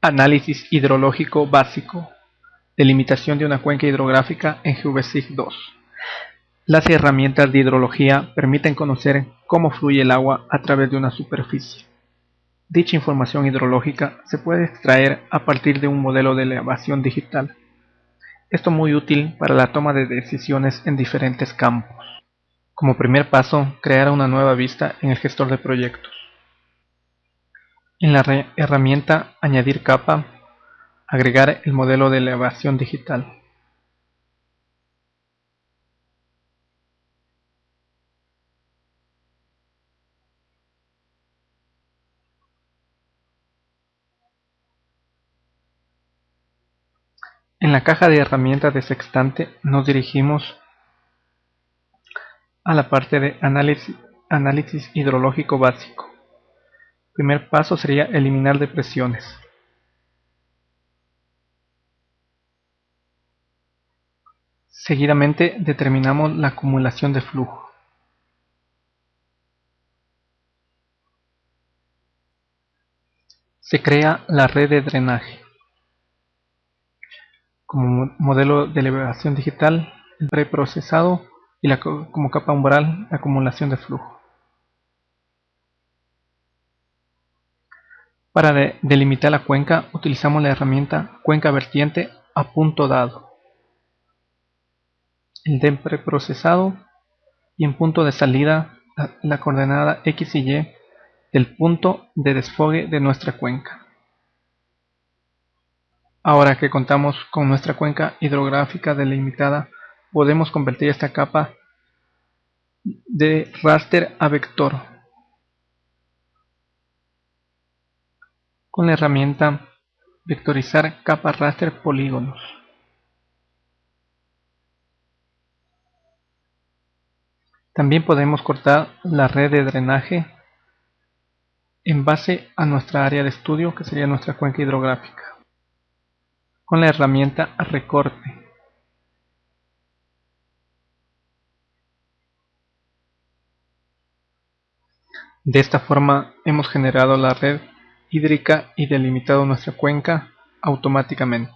Análisis hidrológico básico. Delimitación de una cuenca hidrográfica en GVSIG 2. Las herramientas de hidrología permiten conocer cómo fluye el agua a través de una superficie. Dicha información hidrológica se puede extraer a partir de un modelo de elevación digital. Esto muy útil para la toma de decisiones en diferentes campos. Como primer paso, crear una nueva vista en el gestor de proyectos. En la herramienta Añadir capa, agregar el modelo de elevación digital. En la caja de herramientas de Sextante nos dirigimos a la parte de análisis, análisis hidrológico básico. Primer paso sería eliminar depresiones. Seguidamente determinamos la acumulación de flujo. Se crea la red de drenaje. Como modelo de elevación digital, el preprocesado y como capa umbral la acumulación de flujo. Para delimitar la cuenca utilizamos la herramienta cuenca vertiente a punto dado. El DEM preprocesado y en punto de salida la, coordenada X y Y del punto de desfogue de nuestra cuenca. Ahora que contamos con nuestra cuenca hidrográfica delimitada, podemos convertir esta capa de raster a vector con la herramienta Vectorizar capa raster polígonos. También podemos cortar la red de drenaje en base a nuestra área de estudio que sería nuestra cuenca hidrográfica con la herramienta recorte. De esta forma hemos generado la red hídrica y delimitado nuestra cuenca automáticamente.